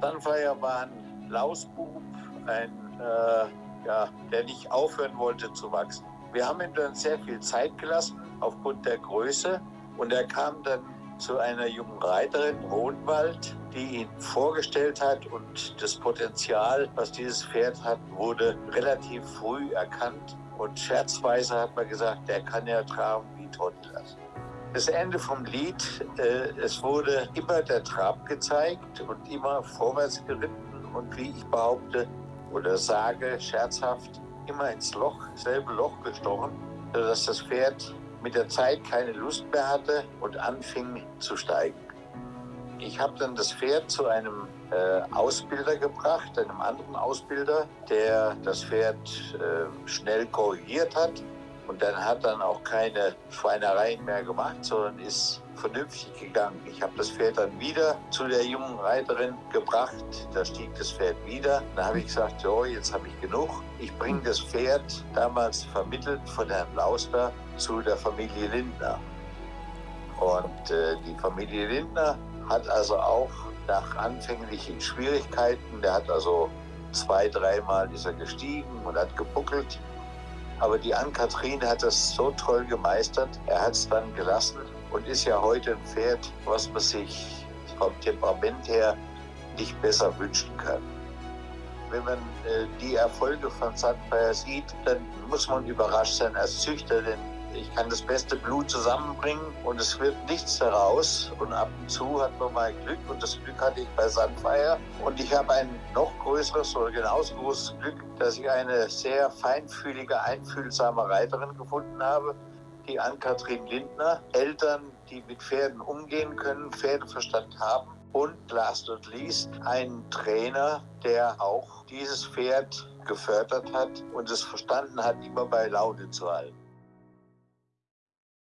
Sunfire war ein Lausbub, ein, äh, ja, der nicht aufhören wollte zu wachsen. Wir haben ihm dann sehr viel Zeit gelassen aufgrund der Größe und er kam dann zu einer jungen Reiterin Hohenwald, die ihn vorgestellt hat und das Potenzial, was dieses Pferd hat, wurde relativ früh erkannt und scherzweise hat man gesagt, der kann ja traben wie Toddler. Das Ende vom Lied, äh, es wurde immer der Trab gezeigt und immer vorwärts geritten und wie ich behaupte oder sage scherzhaft, immer ins Loch, selbe Loch gestochen, sodass das Pferd mit der Zeit keine Lust mehr hatte und anfing zu steigen. Ich habe dann das Pferd zu einem äh, Ausbilder gebracht, einem anderen Ausbilder, der das Pferd äh, schnell korrigiert hat und dann hat dann auch keine Schweinereien mehr gemacht, sondern ist vernünftig gegangen. Ich habe das Pferd dann wieder zu der jungen Reiterin gebracht. Da stieg das Pferd wieder. Da habe ich gesagt, so, jetzt habe ich genug. Ich bringe das Pferd, damals vermittelt von Herrn Lauster, zu der Familie Lindner. Und äh, die Familie Lindner hat also auch nach anfänglichen Schwierigkeiten, der hat also zwei, dreimal ist er gestiegen und hat gebuckelt. Aber die Ann-Kathrin hat das so toll gemeistert. Er hat es dann gelassen und ist ja heute ein Pferd, was man sich vom Temperament her nicht besser wünschen kann. Wenn man äh, die Erfolge von Sandfire sieht, dann muss man überrascht sein als Züchter, denn ich kann das beste Blut zusammenbringen und es wird nichts daraus. Und ab und zu hat man mal Glück und das Glück hatte ich bei Sunfire. Und ich habe ein noch größeres oder genauso großes Glück, dass ich eine sehr feinfühlige, einfühlsame Reiterin gefunden habe, die Ann-Kathrin Lindner. Eltern, die mit Pferden umgehen können, Pferdeverstand haben. Und last but not least, ein Trainer, der auch dieses Pferd gefördert hat und es verstanden hat, immer bei Laune zu halten.